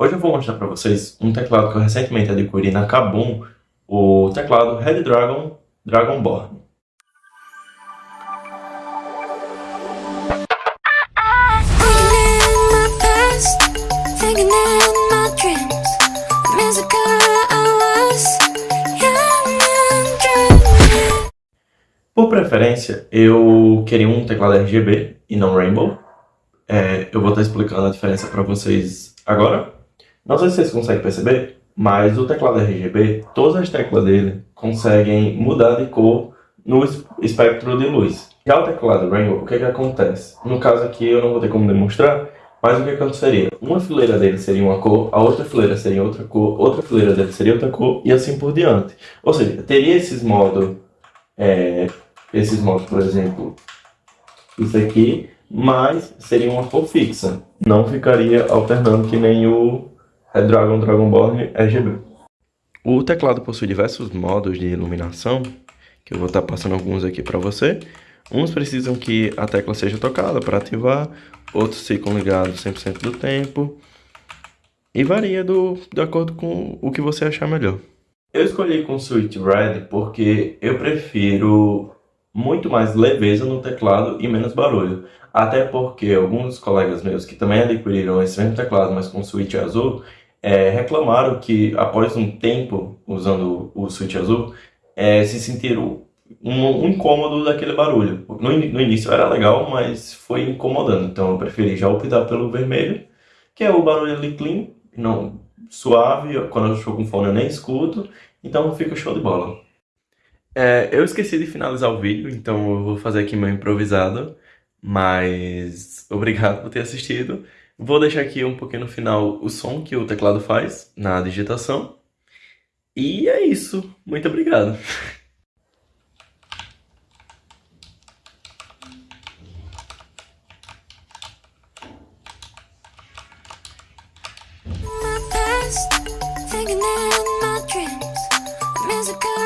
Hoje eu vou mostrar para vocês um teclado que eu recentemente adquiri na Kabum, o teclado Red Dragon Dragonborn. Por preferência, eu queria um teclado RGB e não Rainbow. É, eu vou estar explicando a diferença para vocês agora. Não sei se vocês conseguem perceber, mas o teclado RGB, todas as teclas dele conseguem mudar de cor no espectro de luz. Já o teclado Rainbow, o que, que acontece? No caso aqui eu não vou ter como demonstrar, mas o que aconteceria? Uma fileira dele seria uma cor, a outra fileira seria outra cor, outra fileira dele seria outra cor e assim por diante. Ou seja, teria esses modos, é, esses modos, por exemplo, isso aqui, mas seria uma cor fixa. Não ficaria alternando que nem o Redragon Dragonborn RGB. O teclado possui diversos modos de iluminação, que eu vou estar passando alguns aqui para você. Uns precisam que a tecla seja tocada para ativar, outros ficam ligados 100% do tempo. E varia do, de acordo com o que você achar melhor. Eu escolhi com Switch Red porque eu prefiro muito mais leveza no teclado e menos barulho. Até porque alguns colegas meus que também adquiriram esse mesmo teclado, mas com switch azul, é, reclamaram que após um tempo usando o switch azul, é, se sentiram um, um, incômodo daquele barulho. No, no, início era legal, mas foi incomodando. Então eu preferi já optar pelo vermelho, que é o barulho ali clean, não suave. Quando eu estou com fone eu nem escuto, então fica show de bola. É, eu esqueci de finalizar o vídeo, então eu vou fazer aqui meu improvisado, mas obrigado por ter assistido. Vou deixar aqui um pouquinho no final o som que o teclado faz na digitação. E é isso. Muito obrigado. thinking